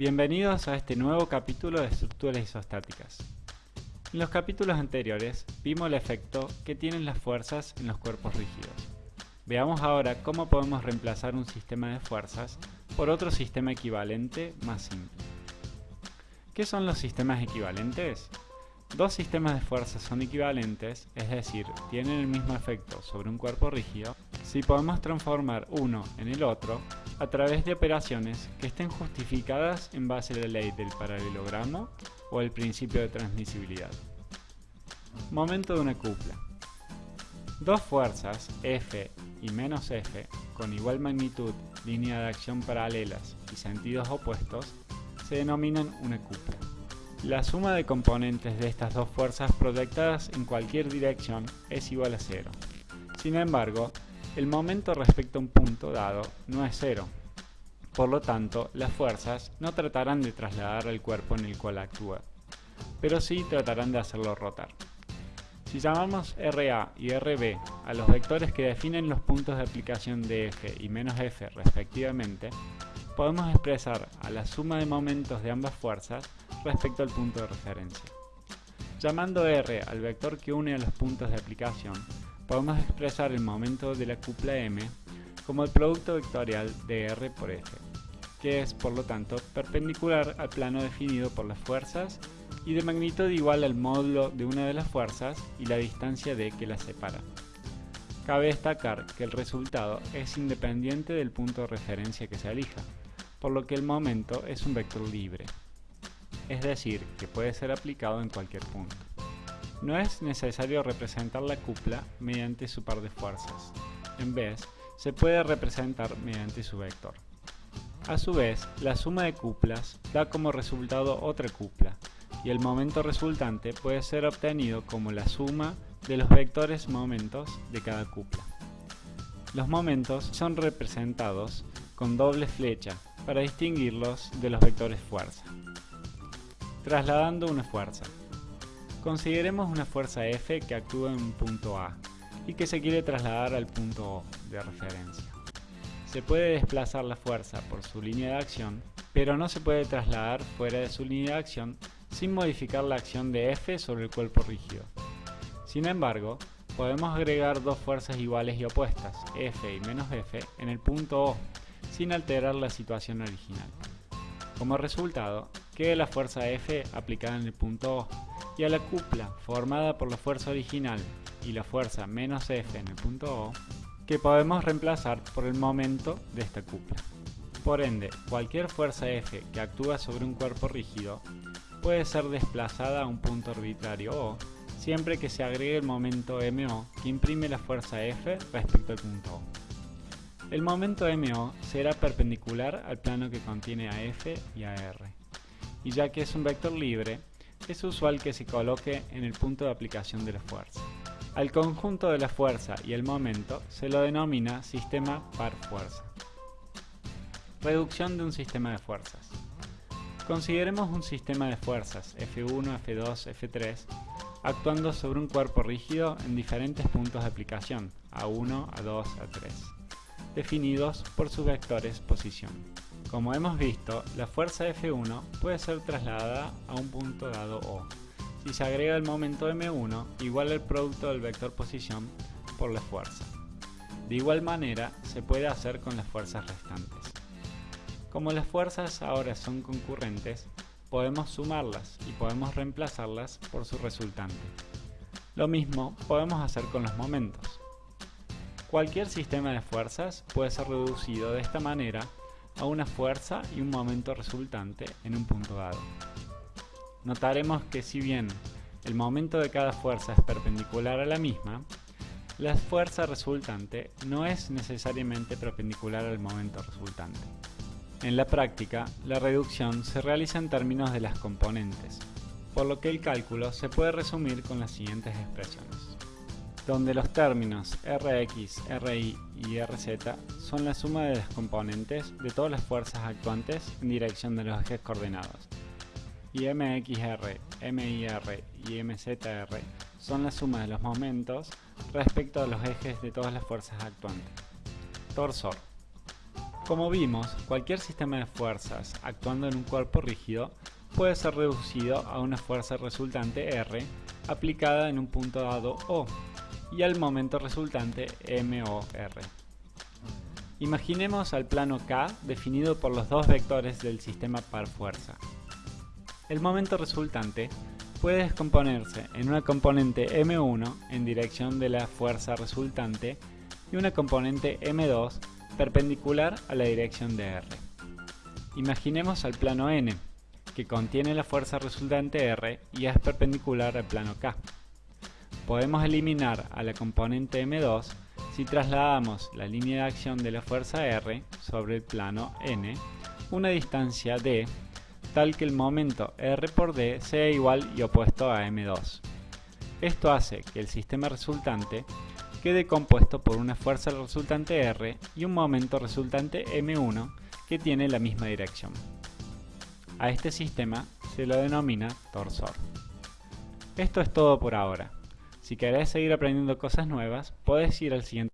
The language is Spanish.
Bienvenidos a este nuevo capítulo de estructuras isostáticas. En los capítulos anteriores vimos el efecto que tienen las fuerzas en los cuerpos rígidos. Veamos ahora cómo podemos reemplazar un sistema de fuerzas por otro sistema equivalente más simple. ¿Qué son los sistemas equivalentes? Dos sistemas de fuerzas son equivalentes, es decir, tienen el mismo efecto sobre un cuerpo rígido, si podemos transformar uno en el otro a través de operaciones que estén justificadas en base a la ley del paralelogramo o el principio de transmisibilidad. Momento de una cupla. Dos fuerzas, F y menos F, con igual magnitud, línea de acción paralelas y sentidos opuestos, se denominan una cupla. La suma de componentes de estas dos fuerzas proyectadas en cualquier dirección es igual a cero. Sin embargo, el momento respecto a un punto dado no es cero. Por lo tanto, las fuerzas no tratarán de trasladar al cuerpo en el cual actúa, pero sí tratarán de hacerlo rotar. Si llamamos RA y RB a los vectores que definen los puntos de aplicación de F y menos F respectivamente, podemos expresar a la suma de momentos de ambas fuerzas respecto al punto de referencia. Llamando R al vector que une a los puntos de aplicación, podemos expresar el momento de la cupla M como el producto vectorial de R por F, que es, por lo tanto, perpendicular al plano definido por las fuerzas y de magnitud igual al módulo de una de las fuerzas y la distancia d que las separa. Cabe destacar que el resultado es independiente del punto de referencia que se elija, por lo que el momento es un vector libre, es decir, que puede ser aplicado en cualquier punto. No es necesario representar la cupla mediante su par de fuerzas. En vez, se puede representar mediante su vector. A su vez, la suma de cuplas da como resultado otra cupla, y el momento resultante puede ser obtenido como la suma de los vectores momentos de cada cupla. Los momentos son representados con doble flecha para distinguirlos de los vectores fuerza. Trasladando una fuerza. Consideremos una fuerza F que actúa en un punto A y que se quiere trasladar al punto O de referencia. Se puede desplazar la fuerza por su línea de acción, pero no se puede trasladar fuera de su línea de acción sin modificar la acción de F sobre el cuerpo rígido. Sin embargo, podemos agregar dos fuerzas iguales y opuestas, F y menos F, en el punto O, sin alterar la situación original. Como resultado, queda la fuerza F aplicada en el punto O, y a la cupla formada por la fuerza original y la fuerza menos F en el punto O, que podemos reemplazar por el momento de esta cupla. Por ende, cualquier fuerza F que actúa sobre un cuerpo rígido puede ser desplazada a un punto arbitrario O, siempre que se agregue el momento MO que imprime la fuerza F respecto al punto O. El momento MO será perpendicular al plano que contiene a F y a R, y ya que es un vector libre, es usual que se coloque en el punto de aplicación de la fuerza. Al conjunto de la fuerza y el momento se lo denomina sistema par fuerza. Reducción de un sistema de fuerzas. Consideremos un sistema de fuerzas F1, F2, F3 actuando sobre un cuerpo rígido en diferentes puntos de aplicación, A1, A2, A3, definidos por sus vectores posición. Como hemos visto, la fuerza F1 puede ser trasladada a un punto dado O, si se agrega el momento m1 igual al producto del vector posición por la fuerza. De igual manera se puede hacer con las fuerzas restantes. Como las fuerzas ahora son concurrentes, podemos sumarlas y podemos reemplazarlas por su resultante. Lo mismo podemos hacer con los momentos. Cualquier sistema de fuerzas puede ser reducido de esta manera a una fuerza y un momento resultante en un punto dado. Notaremos que si bien el momento de cada fuerza es perpendicular a la misma, la fuerza resultante no es necesariamente perpendicular al momento resultante. En la práctica, la reducción se realiza en términos de las componentes, por lo que el cálculo se puede resumir con las siguientes expresiones donde los términos Rx, Ri y Rz son la suma de las componentes de todas las fuerzas actuantes en dirección de los ejes coordenados, y Mxr, Mir y Mzr son la suma de los momentos respecto a los ejes de todas las fuerzas actuantes. Torsor. Como vimos, cualquier sistema de fuerzas actuando en un cuerpo rígido puede ser reducido a una fuerza resultante R aplicada en un punto dado O y al momento resultante MOR. Imaginemos al plano K definido por los dos vectores del sistema par fuerza. El momento resultante puede descomponerse en una componente M1 en dirección de la fuerza resultante y una componente M2 perpendicular a la dirección de R. Imaginemos al plano N, que contiene la fuerza resultante R y es perpendicular al plano K. Podemos eliminar a la componente M2 si trasladamos la línea de acción de la fuerza R sobre el plano N una distancia d tal que el momento R por D sea igual y opuesto a M2. Esto hace que el sistema resultante quede compuesto por una fuerza resultante R y un momento resultante M1 que tiene la misma dirección. A este sistema se lo denomina torsor. Esto es todo por ahora. Si querés seguir aprendiendo cosas nuevas, puedes ir al siguiente